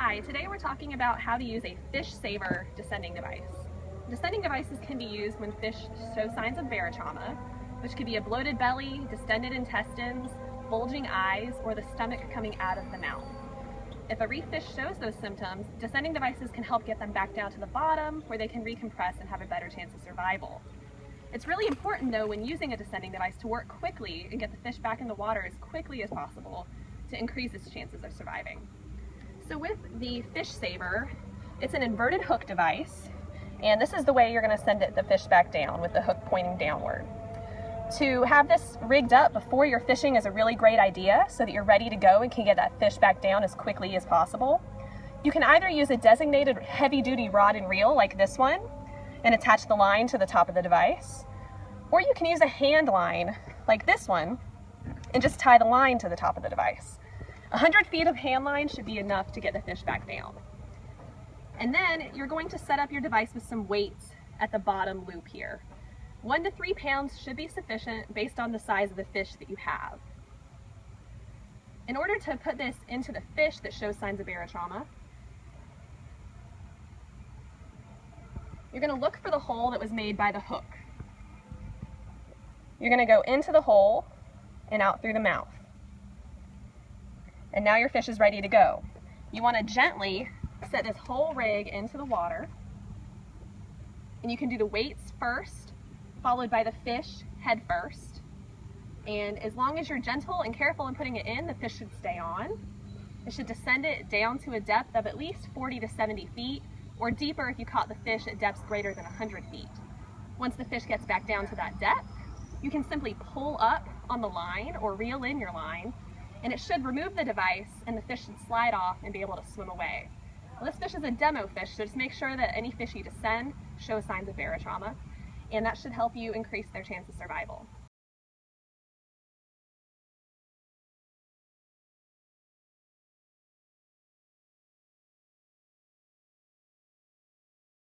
Hi, today we're talking about how to use a fish saver descending device. Descending devices can be used when fish show signs of barotrauma, which could be a bloated belly, distended intestines, bulging eyes, or the stomach coming out of the mouth. If a reef fish shows those symptoms, descending devices can help get them back down to the bottom where they can recompress and have a better chance of survival. It's really important though when using a descending device to work quickly and get the fish back in the water as quickly as possible to increase its chances of surviving. So with the fish saver, it's an inverted hook device and this is the way you're going to send it, the fish back down with the hook pointing downward. To have this rigged up before you're fishing is a really great idea so that you're ready to go and can get that fish back down as quickly as possible. You can either use a designated heavy duty rod and reel like this one and attach the line to the top of the device, or you can use a hand line like this one and just tie the line to the top of the device. 100 feet of hand line should be enough to get the fish back down. And then you're going to set up your device with some weights at the bottom loop here. One to three pounds should be sufficient based on the size of the fish that you have. In order to put this into the fish that shows signs of barotrauma, you're going to look for the hole that was made by the hook. You're going to go into the hole and out through the mouth. And now your fish is ready to go. You want to gently set this whole rig into the water. And you can do the weights first followed by the fish head first. And as long as you're gentle and careful in putting it in, the fish should stay on. It should descend it down to a depth of at least 40 to 70 feet, or deeper if you caught the fish at depths greater than 100 feet. Once the fish gets back down to that depth, you can simply pull up on the line or reel in your line, and it should remove the device and the fish should slide off and be able to swim away. Well, this fish is a demo fish, so just make sure that any fish you descend show signs of barotrauma and that should help you increase their chance of survival.